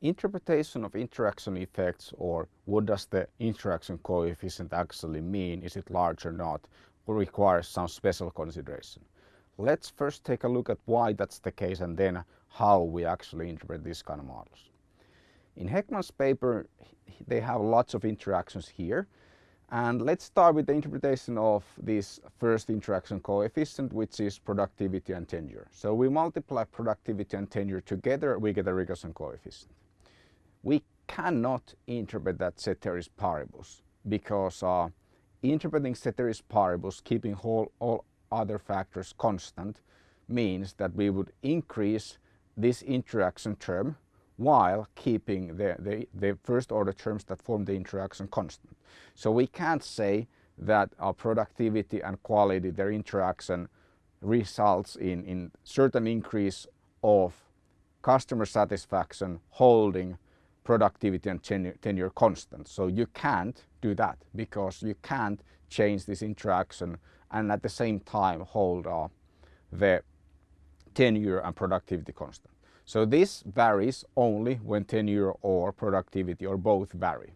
interpretation of interaction effects or what does the interaction coefficient actually mean, is it large or not, requires some special consideration. Let's first take a look at why that's the case and then how we actually interpret these kind of models. In Hekman's paper, they have lots of interactions here. And let's start with the interpretation of this first interaction coefficient, which is productivity and tenure. So we multiply productivity and tenure together, we get a regression coefficient. We cannot interpret that ceteris paribus because uh, interpreting ceteris paribus, keeping whole, all other factors constant, means that we would increase this interaction term while keeping the, the, the, first order terms that form the interaction constant. So we can't say that our productivity and quality, their interaction results in, in certain increase of customer satisfaction holding productivity and tenure, constant. So you can't do that because you can't change this interaction and at the same time hold uh, the tenure and productivity constant. So this varies only when tenure or productivity or both vary.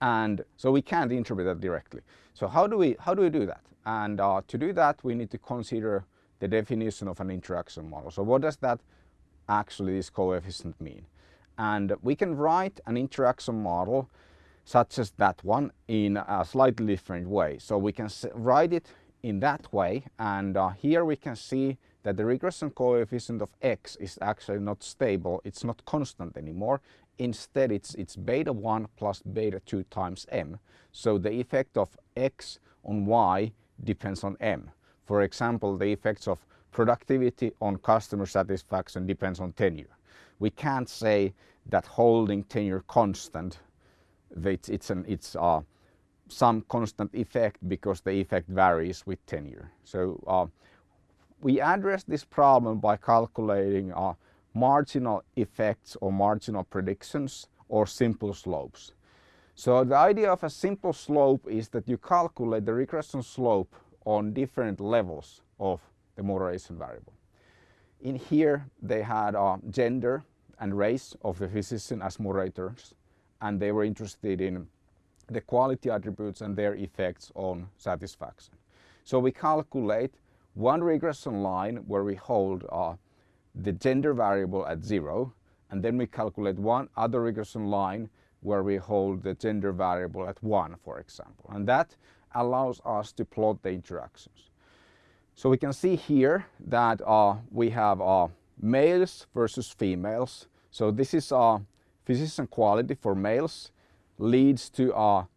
And so we can't interpret that directly. So how do we, how do, we do that? And uh, to do that, we need to consider the definition of an interaction model. So what does that actually this coefficient mean? And we can write an interaction model such as that one in a slightly different way. So we can write it in that way and uh, here we can see that the regression coefficient of x is actually not stable, it's not constant anymore. Instead, it's, it's beta 1 plus beta 2 times m. So the effect of x on y depends on m. For example, the effects of productivity on customer satisfaction depends on tenure. We can't say that holding tenure constant, it's, it's, an, it's uh, some constant effect because the effect varies with tenure. So uh, we address this problem by calculating uh, marginal effects or marginal predictions or simple slopes. So the idea of a simple slope is that you calculate the regression slope on different levels of the moderation variable. In here they had uh, gender and race of the physician as moderators and they were interested in the quality attributes and their effects on satisfaction. So we calculate one regression line where we hold uh, the gender variable at zero and then we calculate one other regression line where we hold the gender variable at one for example and that allows us to plot the interactions. So we can see here that uh, we have uh, males versus females. So this is uh, physician quality for males leads to a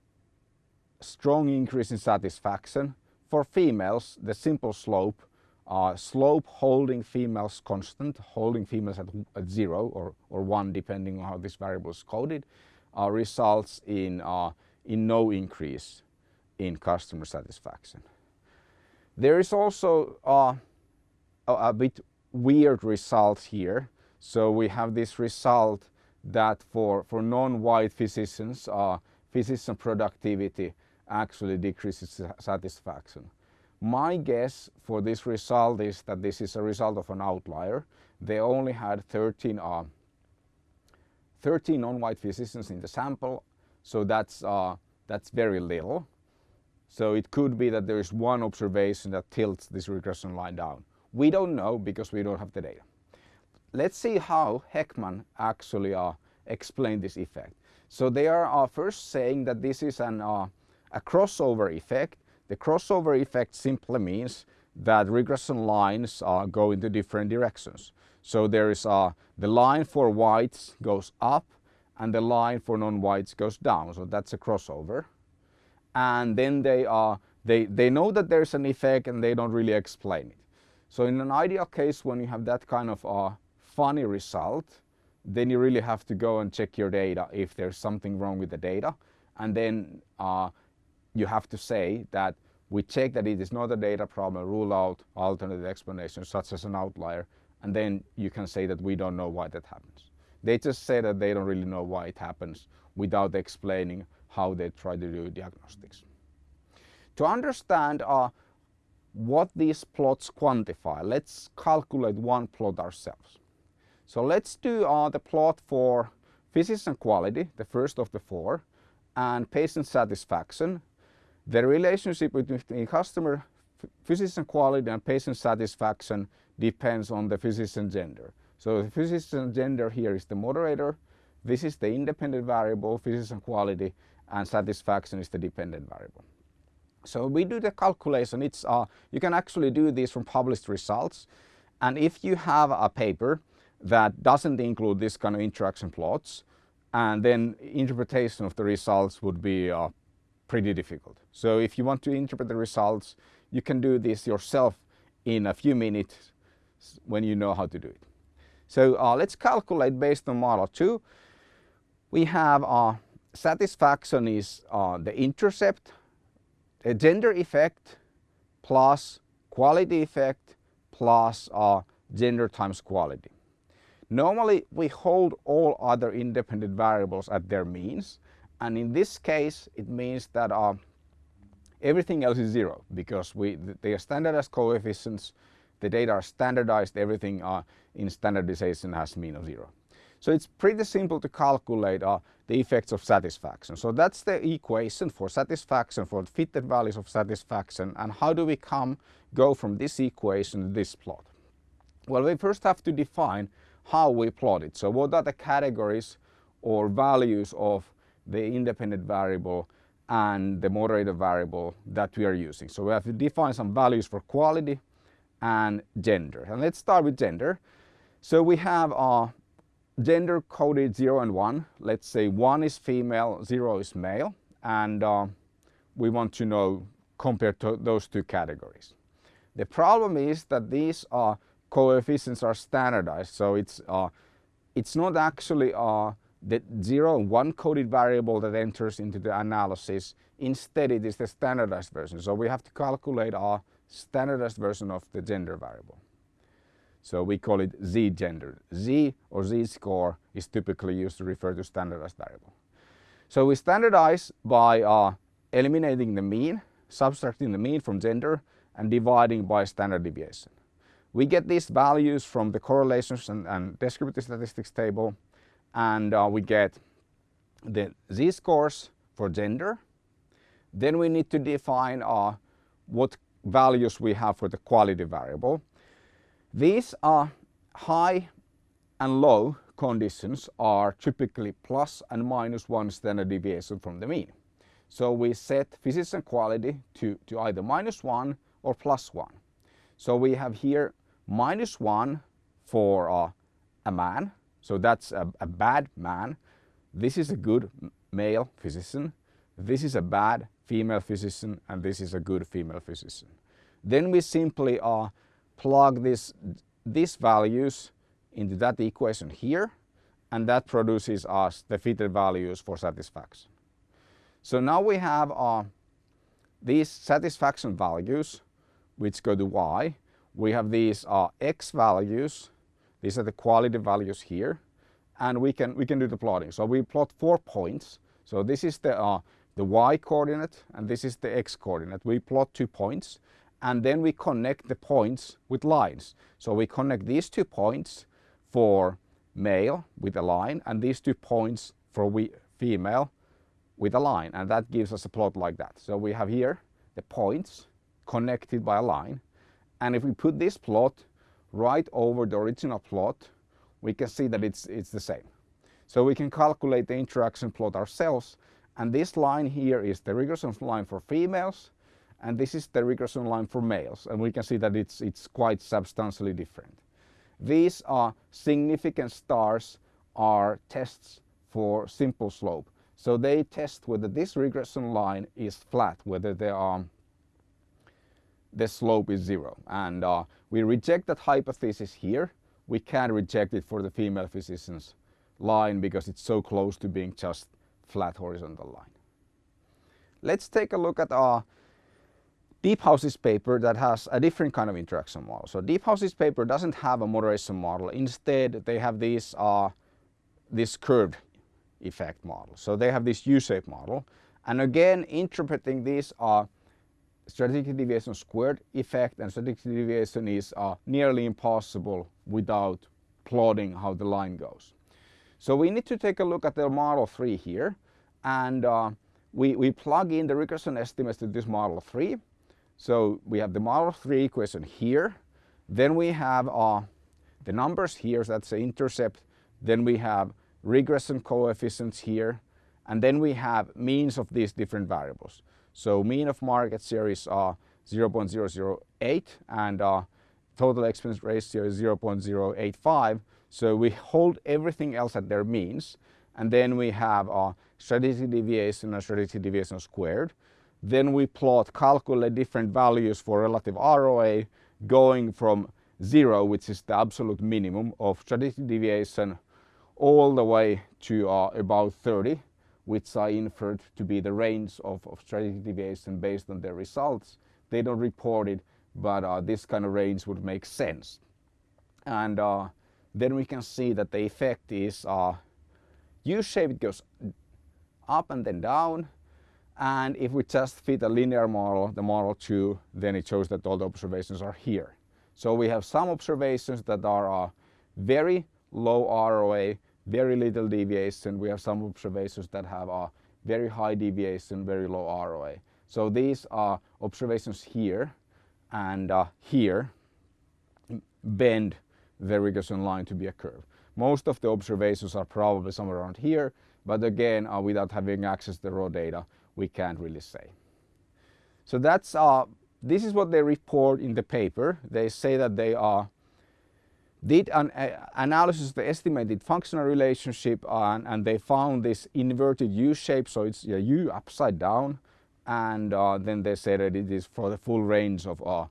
strong increase in satisfaction for females, the simple slope, uh, slope holding females constant, holding females at, at zero or, or one depending on how this variable is coded, uh, results in, uh, in no increase in customer satisfaction. There is also uh, a, bit weird result here. So we have this result that for, for non-white physicians, uh, physician productivity actually decreases satisfaction. My guess for this result is that this is a result of an outlier. They only had 13, uh, 13 non-white physicians in the sample, so that's, uh, that's very little. So it could be that there is one observation that tilts this regression line down. We don't know because we don't have the data. Let's see how Hekman actually uh, explained this effect. So they are uh, first saying that this is an uh, a crossover effect. The crossover effect simply means that regression lines uh, go into different directions. So there is uh, the line for whites goes up and the line for non-whites goes down. So that's a crossover. And then they are they, they know that there's an effect and they don't really explain it. So in an ideal case when you have that kind of a funny result, then you really have to go and check your data if there's something wrong with the data. And then uh, you have to say that we check that it is not a data problem, rule out alternative explanations such as an outlier, and then you can say that we don't know why that happens. They just say that they don't really know why it happens without explaining how they try to do diagnostics. To understand uh, what these plots quantify, let's calculate one plot ourselves. So let's do uh, the plot for physician quality, the first of the four, and patient satisfaction. The relationship between customer physician quality and patient satisfaction depends on the physician gender. So the physician gender here is the moderator. This is the independent variable, physician quality, and satisfaction is the dependent variable. So we do the calculation. It's uh, you can actually do this from published results. And if you have a paper that doesn't include this kind of interaction plots, and then interpretation of the results would be uh, pretty difficult. So if you want to interpret the results, you can do this yourself in a few minutes when you know how to do it. So uh, let's calculate based on model 2. We have uh, satisfaction is uh, the intercept, a gender effect plus quality effect plus uh, gender times quality. Normally we hold all other independent variables at their means and in this case it means that uh, everything else is zero because we they are standardized coefficients, the data are standardized, everything uh, in standardization has mean of zero. So it's pretty simple to calculate uh, the effects of satisfaction. So that's the equation for satisfaction, for fitted values of satisfaction. And how do we come, go from this equation to this plot? Well, we first have to define how we plot it. So what are the categories or values of the independent variable and the moderator variable that we are using. So we have to define some values for quality and gender. And let's start with gender. So we have uh, gender coded 0 and 1. Let's say 1 is female, 0 is male. And uh, we want to know compared to those two categories. The problem is that these uh, coefficients are standardized. So it's, uh, it's not actually uh, the 0 and 1 coded variable that enters into the analysis. Instead, it is the standardized version. So we have to calculate our standardized version of the gender variable. So we call it z-gender. Z or z-score is typically used to refer to standardized variable. So we standardize by uh, eliminating the mean, subtracting the mean from gender and dividing by standard deviation. We get these values from the correlations and, and descriptive statistics table and uh, we get the z-scores for gender. Then we need to define uh, what values we have for the quality variable. These are high and low conditions are typically plus and minus one standard deviation from the mean. So we set physician quality to, to either minus one or plus one. So we have here minus one for uh, a man so that's a, a bad man. This is a good male physician. This is a bad female physician and this is a good female physician. Then we simply uh, plug this, these values into that equation here and that produces us the fitted values for satisfaction. So now we have uh, these satisfaction values which go to y. We have these uh, x values these are the quality values here. And we can, we can do the plotting. So we plot four points. So this is the, uh, the y coordinate and this is the x coordinate. We plot two points and then we connect the points with lines. So we connect these two points for male with a line and these two points for we, female with a line and that gives us a plot like that. So we have here the points connected by a line and if we put this plot right over the original plot, we can see that it's, it's the same. So we can calculate the interaction plot ourselves. And this line here is the regression line for females. And this is the regression line for males. And we can see that it's, it's quite substantially different. These are significant stars are tests for simple slope. So they test whether this regression line is flat, whether they are the slope is zero. And uh, we reject that hypothesis here. We can't reject it for the female physician's line because it's so close to being just flat horizontal line. Let's take a look at our Deephouse's paper that has a different kind of interaction model. So Deephouse's paper doesn't have a moderation model. Instead, they have this, uh, this curved effect model. So they have this U-shaped model. And again, interpreting these uh, strategic deviation squared effect and strategic deviation is uh, nearly impossible without plotting how the line goes. So we need to take a look at the model 3 here and uh, we, we plug in the regression estimates to this model 3. So we have the model 3 equation here. Then we have uh, the numbers here, so that's the intercept. Then we have regression coefficients here. And then we have means of these different variables. So mean of market share is uh, 0.008 and uh, total expense ratio is 0.085. So we hold everything else at their means. And then we have a strategic deviation and strategic deviation squared. Then we plot, calculate different values for relative ROA going from zero, which is the absolute minimum of strategic deviation, all the way to uh, about 30, which I inferred to be the range of, of strategic deviation based on their results. They don't report it, but uh, this kind of range would make sense. And uh, then we can see that the effect is uh, U-shape, it goes up and then down. And if we just fit a linear model, the model 2, then it shows that all the observations are here. So we have some observations that are uh, very low ROA, very little deviation. We have some observations that have a very high deviation, very low ROA. So these are observations here and uh, here bend the regression line to be a curve. Most of the observations are probably somewhere around here, but again, uh, without having access to the raw data, we can't really say. So that's uh, this is what they report in the paper. They say that they are did an uh, analysis of the estimated functional relationship and, and they found this inverted U shape, so it's a U upside down and uh, then they said that it is for the full range of, uh,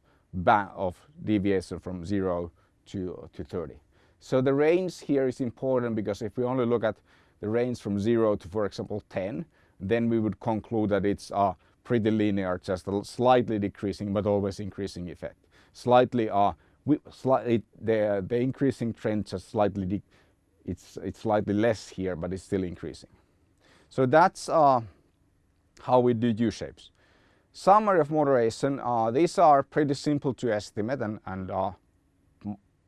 of deviation from 0 to, to 30. So the range here is important because if we only look at the range from 0 to for example 10 then we would conclude that it's uh, pretty linear just a slightly decreasing but always increasing effect. Slightly uh, we, slightly the, the increasing trend just slightly it's, it's slightly less here but it's still increasing. So that's uh, how we do U-shapes. Summary of moderation, uh, these are pretty simple to estimate and, and uh,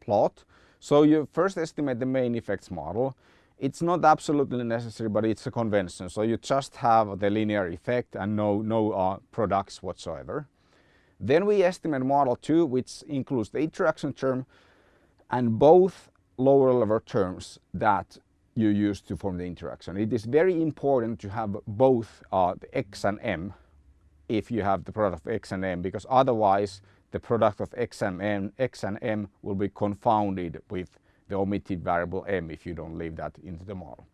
plot. So you first estimate the main effects model. It's not absolutely necessary, but it's a convention. So you just have the linear effect and no, no uh, products whatsoever. Then we estimate model 2, which includes the interaction term and both lower level terms that you use to form the interaction. It is very important to have both uh, the x and m if you have the product of x and m because otherwise the product of x and m, x and m will be confounded with the omitted variable m if you don't leave that into the model.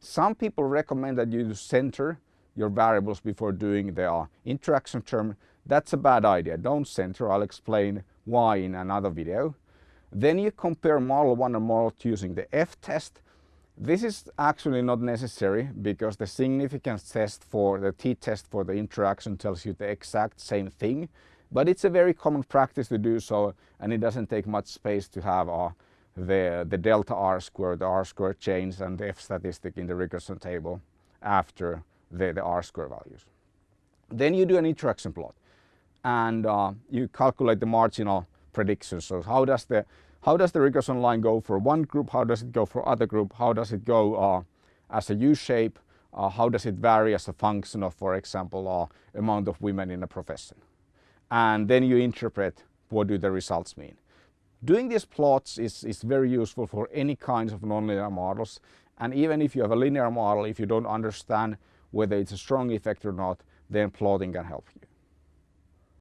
Some people recommend that you center your variables before doing the uh, interaction term. That's a bad idea. Don't center. I'll explain why in another video. Then you compare model 1 and model 2 using the f-test this is actually not necessary because the significance test for the t-test for the interaction tells you the exact same thing. But it's a very common practice to do so and it doesn't take much space to have uh, the, the delta r squared, the r squared change and the f statistic in the regression table after the, the r square values. Then you do an interaction plot and uh, you calculate the marginal predictions. So how does the how does the regression line go for one group? How does it go for other group? How does it go uh, as a U-shape? Uh, how does it vary as a function of, for example, uh, amount of women in a profession? And then you interpret what do the results mean. Doing these plots is, is very useful for any kinds of nonlinear models. And even if you have a linear model, if you don't understand whether it's a strong effect or not, then plotting can help you.